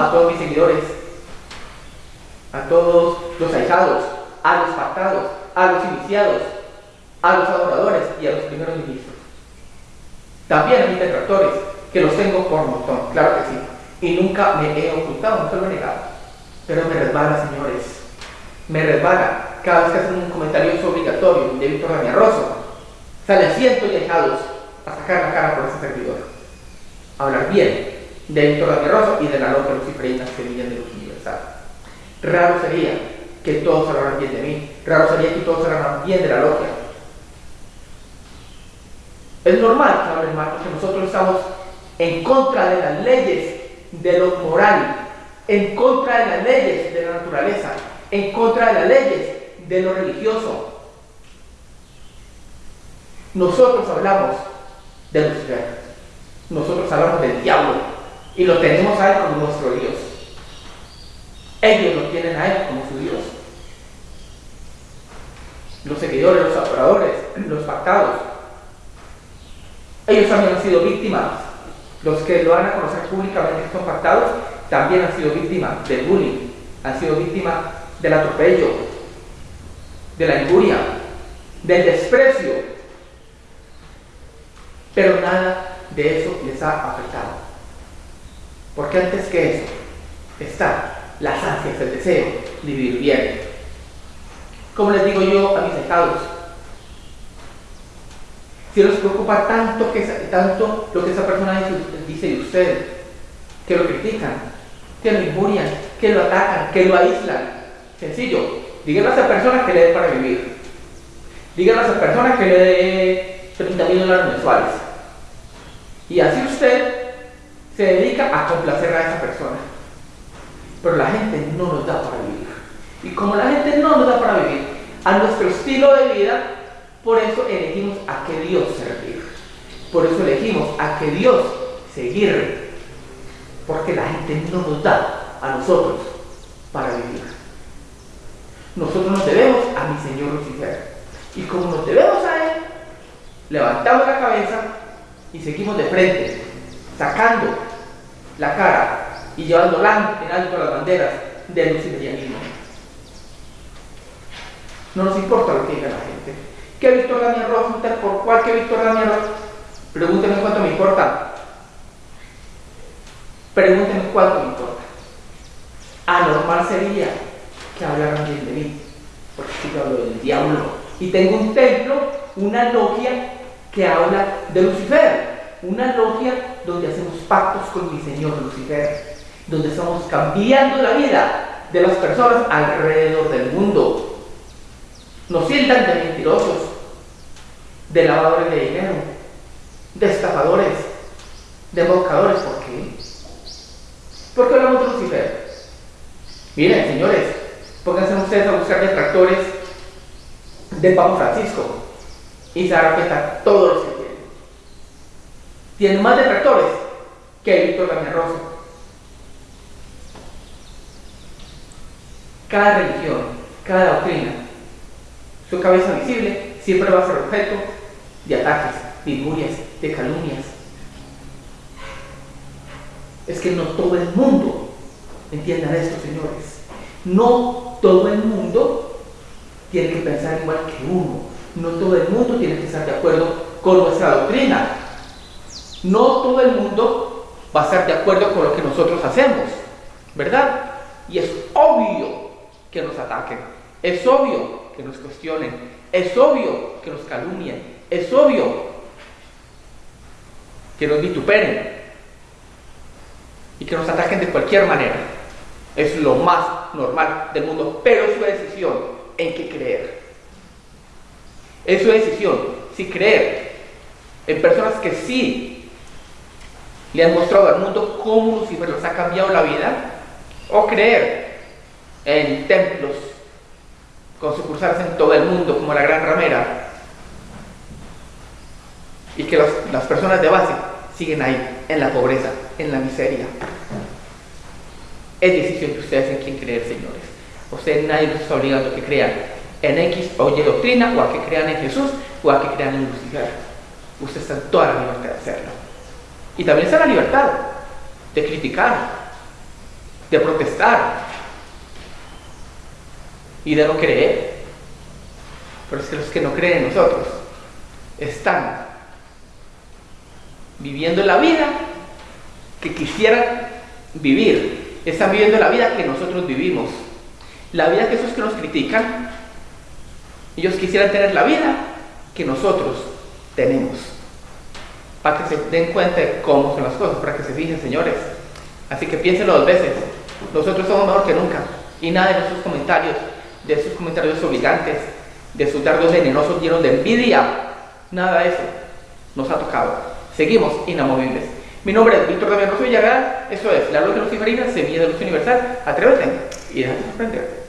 a todos mis seguidores, a todos los ahijados, a los pactados, a los iniciados, a los adoradores y a los primeros ministros. También a mis detractores, que los tengo por montón, claro que sí. Y nunca me he ocultado, nunca lo he negado. Pero me resbala, señores. Me resbala. Cada vez que hacen un comentario obligatorio de Víctor Daniel Rosso, sale cientos de ahijados a sacar la cara por ese servidor. Hablar bien de Víctor Daniel Rosso y de la loca luciferina Semilla de Luz Universal. Raro sería que todos hablaran bien de mí. Raro sería que todos hablaran bien de la logia. Es normal que hablen mal porque nosotros estamos en contra de las leyes de lo moral, en contra de las leyes de la naturaleza, en contra de las leyes de lo religioso. Nosotros hablamos de Lucifer, nosotros hablamos del diablo y lo tenemos a él como nuestro Dios. Ellos lo tienen a él como su Dios. Los seguidores, los adoradores, los pactados, ellos también han sido víctimas. Los que lo van a conocer públicamente que son pactados también han sido víctimas del bullying, han sido víctimas del atropello, de la injuria, del desprecio. Pero nada de eso les ha afectado. Porque antes que eso está las ansias, el deseo de vivir bien. Como les digo yo a mis estados, si los preocupa tanto, que, tanto lo que esa persona dice, de usted, que lo critican, que lo injurian, que lo atacan, que lo aíslan. Sencillo, díganle a esa persona que le dé para vivir. Díganle a esa persona que le dé 30 mil dólares mensuales. Y así usted se dedica a complacer a esa persona. Pero la gente no nos da para vivir. Y como la gente no nos da para vivir, a nuestro estilo de vida por eso elegimos a que Dios servir. Por eso elegimos a que Dios seguir. Porque la gente no nos da a nosotros para vivir. Nosotros nos debemos a mi Señor Lucifer. Y como nos debemos a Él, levantamos la cabeza y seguimos de frente, sacando la cara y llevando en alto las banderas del luciferianismo. No nos importa lo que diga la gente. ¿Qué Víctor Daniel Ross? ¿Por cuál que Víctor Daniel Ross? Pregúntenme cuánto me importa. Pregúntenme cuánto me importa. Anormal sería que hablaran bien de mí, porque yo hablo del diablo. Y tengo un templo, una logia que habla de Lucifer. Una logia donde hacemos pactos con mi Señor Lucifer. Donde estamos cambiando la vida de las personas alrededor del mundo. Nos sientan de mentirosos, de lavadores de dinero, de estafadores, de embaucadores. ¿Por qué? ¿Por qué hablamos de Lucifer? Miren, señores, pónganse ustedes a buscar detractores de Papa Francisco y se darán cuenta todos los Tienen más detractores que Víctor Daniel Rosso. Cada religión, cada doctrina, su cabeza visible siempre va a ser objeto de ataques, de injurias, de calumnias. Es que no todo el mundo, entiendan esto señores, no todo el mundo tiene que pensar igual que uno, no todo el mundo tiene que estar de acuerdo con nuestra doctrina, no todo el mundo va a estar de acuerdo con lo que nosotros hacemos, ¿verdad? Y es obvio que nos ataquen, es obvio que nos cuestionen, es obvio que nos calumnien, es obvio que nos vituperen y que nos ataquen de cualquier manera. Es lo más normal del mundo, pero es su decisión en qué creer. Es su decisión si creer en personas que sí le han mostrado al mundo cómo Lucifer les ha cambiado la vida, o creer en templos con sucursales en todo el mundo como la Gran Ramera, y que las personas de base siguen ahí, en la pobreza, en la miseria. Es decisión de ustedes en quién creer, señores. Ustedes nadie los está obligando a que crean en X o Y doctrina, o a que crean en Jesús, o a que crean en Lucifer. Ustedes están toda la libertad de hacerlo. Y también está la libertad de criticar, de protestar y de no creer. Pero es que los que no creen en nosotros están viviendo la vida que quisieran vivir. Están viviendo la vida que nosotros vivimos. La vida que esos que nos critican, ellos quisieran tener la vida que nosotros tenemos. Para que se den cuenta de cómo son las cosas, para que se fijen, señores. Así que piénsenlo dos veces. Nosotros somos mejor que nunca. Y nada de nuestros comentarios, de esos comentarios obligantes, de sus dardos venenosos llenos de envidia, nada de eso nos ha tocado. Seguimos inamovibles. Mi nombre es Víctor Damián Rosso Villarreal. Eso es La Luz de Luciferinas, Semilla de Luz Universal. Atrévete y déjate sorprender.